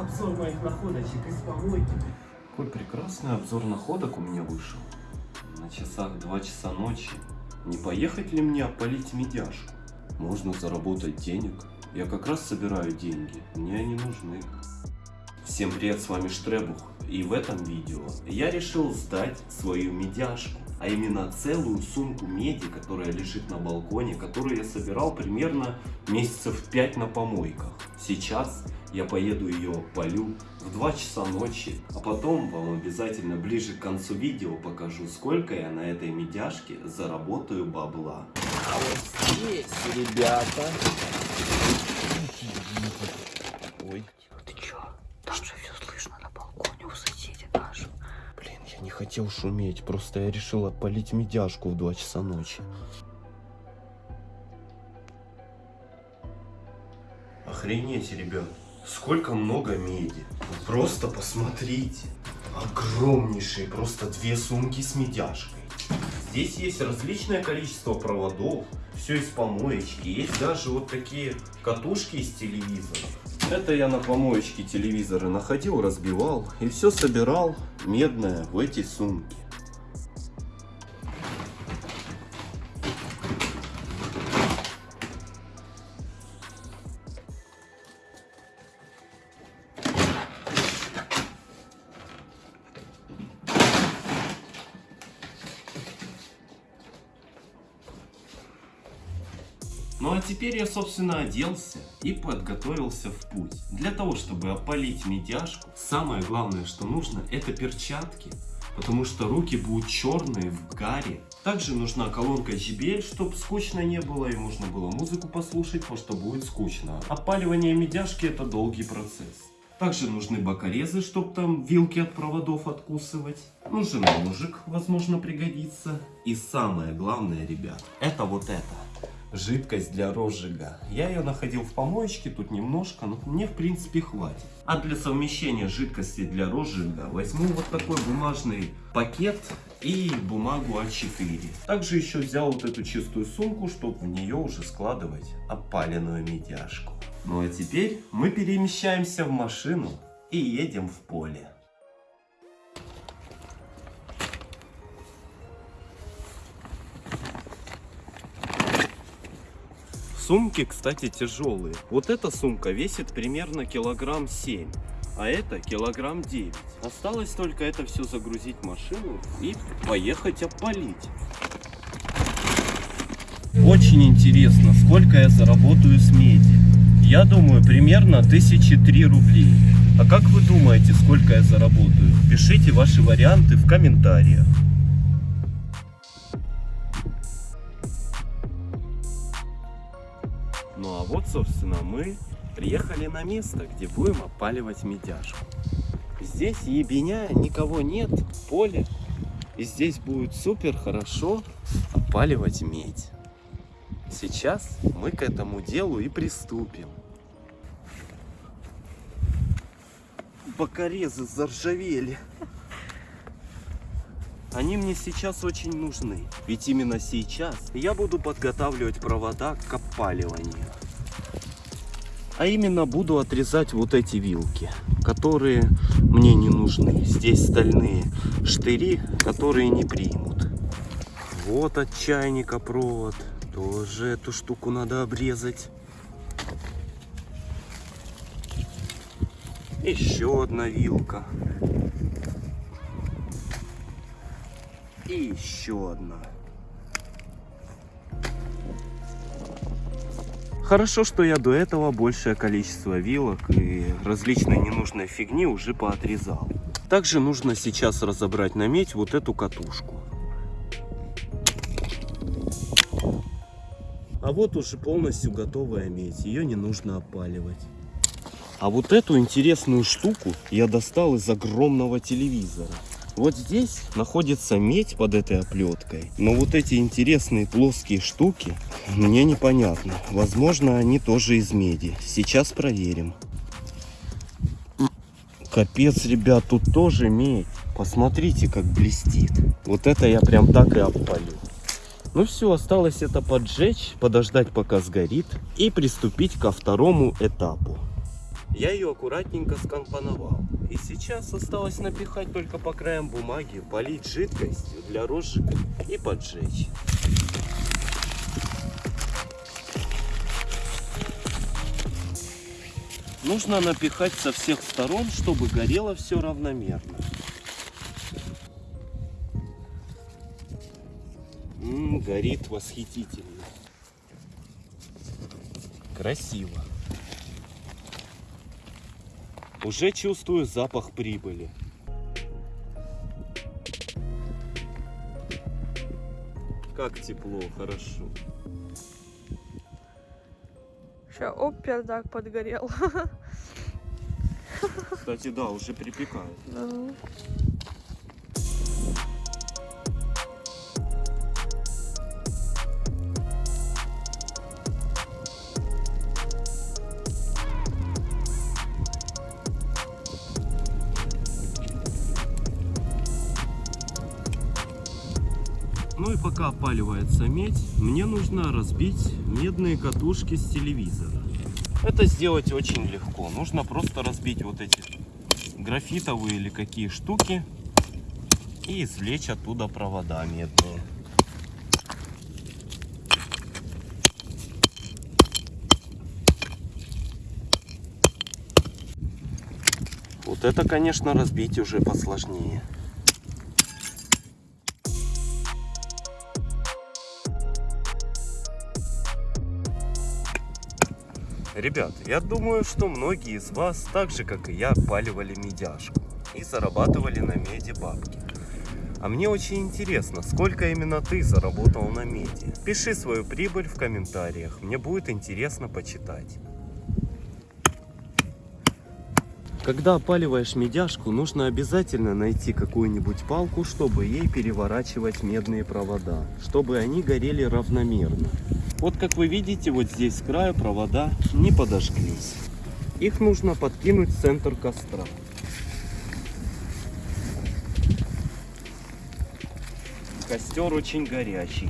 обзор моих находочек из помойки. Какой прекрасный обзор находок у меня вышел. На часах 2 часа ночи. Не поехать ли мне опалить медяшку? Можно заработать денег. Я как раз собираю деньги. Мне они нужны. Всем привет, с вами Штребух. И в этом видео я решил сдать свою медяшку. А именно целую сумку меди, которая лежит на балконе, которую я собирал примерно месяцев 5 на помойках. Сейчас я поеду ее полю в 2 часа ночи, а потом вам обязательно ближе к концу видео покажу, сколько я на этой медяшке заработаю бабла. А вот здесь, ребята... Ой. Ты чё? Там же все слышно на балконе у соседей нашего. Блин, я не хотел шуметь, просто я решил опалить медяшку в 2 часа ночи. Охренеть, ребят, сколько много меди. Вы просто посмотрите. Огромнейшие, просто две сумки с медяшкой. Здесь есть различное количество проводов, все из помоечки. Есть даже вот такие катушки из телевизоров. Это я на помоечке телевизоры находил, разбивал и все собирал медное в эти сумки. Ну а теперь я, собственно, оделся и подготовился в путь. Для того, чтобы опалить медяшку, самое главное, что нужно, это перчатки. Потому что руки будут черные в гаре. Также нужна колонка JBL, чтобы скучно не было и можно было музыку послушать, потому что будет скучно. Опаливание медяшки это долгий процесс. Также нужны бокорезы, чтобы там вилки от проводов откусывать. Нужен ножик, возможно пригодится. И самое главное, ребят, это вот это жидкость для розжига. Я ее находил в помоечке, тут немножко, но мне в принципе хватит. А для совмещения жидкости для розжига возьму вот такой бумажный пакет и бумагу А4. Также еще взял вот эту чистую сумку, чтобы в нее уже складывать опаленную медяшку. Ну а теперь мы перемещаемся в машину и едем в поле. Сумки, кстати, тяжелые. Вот эта сумка весит примерно килограмм 7, а это килограмм 9. Осталось только это все загрузить в машину и поехать опалить. Очень интересно, сколько я заработаю с меди. Я думаю, примерно 1003 рублей. А как вы думаете, сколько я заработаю? Пишите ваши варианты в комментариях. Ну а вот, собственно, мы приехали на место, где будем опаливать медяшку. Здесь ебеня, никого нет, поле. И здесь будет супер хорошо опаливать медь. Сейчас мы к этому делу и приступим. Бокорезы заржавели. Они мне сейчас очень нужны. Ведь именно сейчас я буду подготавливать провода к опаливанию. А именно буду отрезать вот эти вилки, которые мне не нужны. Здесь стальные штыри, которые не примут. Вот от чайника провод. Тоже эту штуку надо обрезать. Еще одна вилка. И еще одна. Хорошо, что я до этого большее количество вилок и различной ненужной фигни уже поотрезал. Также нужно сейчас разобрать на медь вот эту катушку. А вот уже полностью готовая медь, ее не нужно опаливать. А вот эту интересную штуку я достал из огромного телевизора. Вот здесь находится медь под этой оплеткой. Но вот эти интересные плоские штуки мне непонятно. Возможно, они тоже из меди. Сейчас проверим. Капец, ребят, тут тоже медь. Посмотрите, как блестит. Вот это я прям так и опалю. Ну все, осталось это поджечь, подождать пока сгорит и приступить ко второму этапу. Я ее аккуратненько скомпоновал. И сейчас осталось напихать только по краям бумаги, полить жидкостью для розжига и поджечь. Нужно напихать со всех сторон, чтобы горело все равномерно. М, горит восхитительно. Красиво. Уже чувствую запах прибыли. Как тепло, хорошо. Сейчас, оп, пердак подгорел. Кстати, да, уже припекает. Ну, Ну и пока опаливается медь, мне нужно разбить медные катушки с телевизора. Это сделать очень легко. Нужно просто разбить вот эти графитовые или какие штуки и извлечь оттуда провода медные. Вот это, конечно, разбить уже посложнее. Ребят, я думаю, что многие из вас, так же как и я, паливали медяшку и зарабатывали на меди бабки. А мне очень интересно, сколько именно ты заработал на меди. Пиши свою прибыль в комментариях, мне будет интересно почитать. Когда опаливаешь медяшку, нужно обязательно найти какую-нибудь палку, чтобы ей переворачивать медные провода, чтобы они горели равномерно. Вот как вы видите, вот здесь с края провода не подожглись. Их нужно подкинуть в центр костра. Костер очень горячий.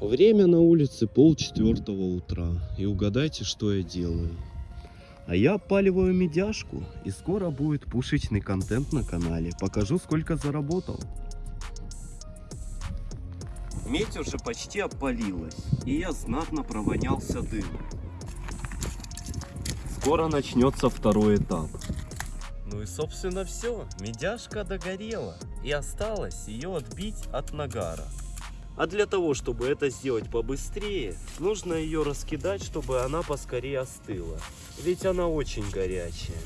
Время на улице пол четвертого утра. И угадайте, что я делаю. А я опаливаю медяшку, и скоро будет пушечный контент на канале. Покажу, сколько заработал. Медь уже почти опалилась, и я знатно провонялся дымом. Скоро начнется второй этап. Ну и собственно все, медяшка догорела, и осталось ее отбить от нагара. А для того, чтобы это сделать побыстрее, нужно ее раскидать, чтобы она поскорее остыла. Ведь она очень горячая.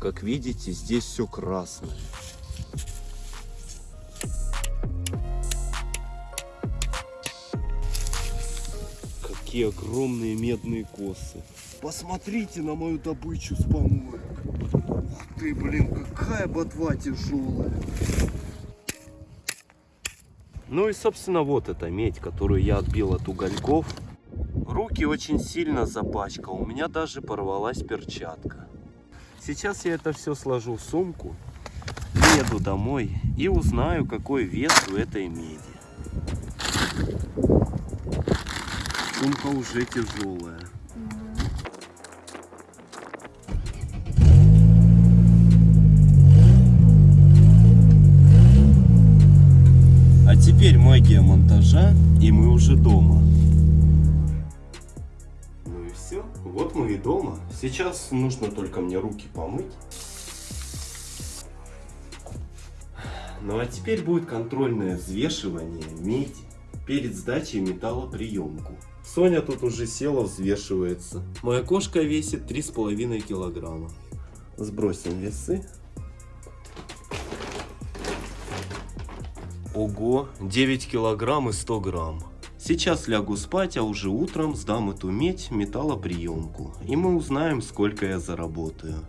Как видите, здесь все красное. Какие огромные медные косы. Посмотрите на мою добычу с помоек. Ух ты, блин, какая ботва тяжелая. Ну и, собственно, вот эта медь, которую я отбил от угольков. Руки очень сильно запачкал, у меня даже порвалась перчатка. Сейчас я это все сложу в сумку, еду домой и узнаю, какой вес у этой меди. Сумка уже тяжелая. А теперь магия монтажа, и мы уже дома. Ну и все. Вот мы и дома. Сейчас нужно только мне руки помыть. Ну а теперь будет контрольное взвешивание меди перед сдачей металлоприемку. Соня тут уже села, взвешивается. Моя кошка весит 3,5 килограмма. Сбросим весы. Ого, 9 килограмм и 100 грамм. Сейчас лягу спать, а уже утром сдам эту медь металлоприемку. И мы узнаем, сколько я заработаю.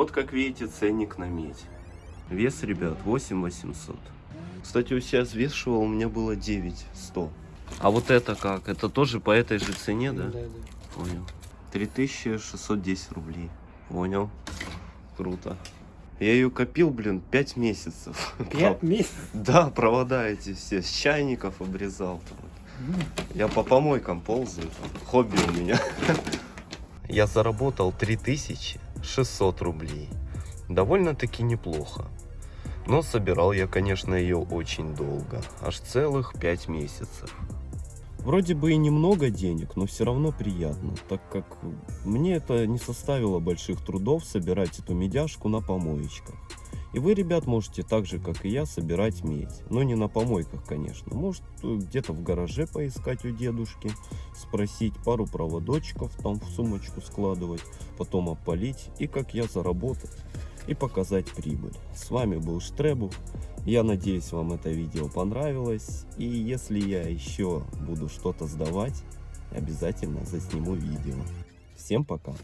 Вот как видите ценник на медь. Вес, ребят, 8 800. Кстати, у себя взвешивал, у меня было 9 100. А вот это как? Это тоже по этой же цене, да? Да, да. Понял. 3610 рублей. Понял. Круто. Я ее копил, блин, 5 месяцев. Пять месяцев. Да, провода эти все, с чайников обрезал. там. Я по помойкам ползаю, там. хобби у меня. Я заработал 3600 рублей. Довольно-таки неплохо. Но собирал я, конечно, ее очень долго. Аж целых 5 месяцев. Вроде бы и немного денег, но все равно приятно, так как мне это не составило больших трудов собирать эту медяшку на помоечках. И вы, ребят, можете так же, как и я, собирать медь. Но не на помойках, конечно. Может, где-то в гараже поискать у дедушки, спросить пару проводочков, там в сумочку складывать, потом опалить и, как я, заработать и показать прибыль. С вами был Штребух. Я надеюсь, вам это видео понравилось. И если я еще буду что-то сдавать, обязательно засниму видео. Всем пока!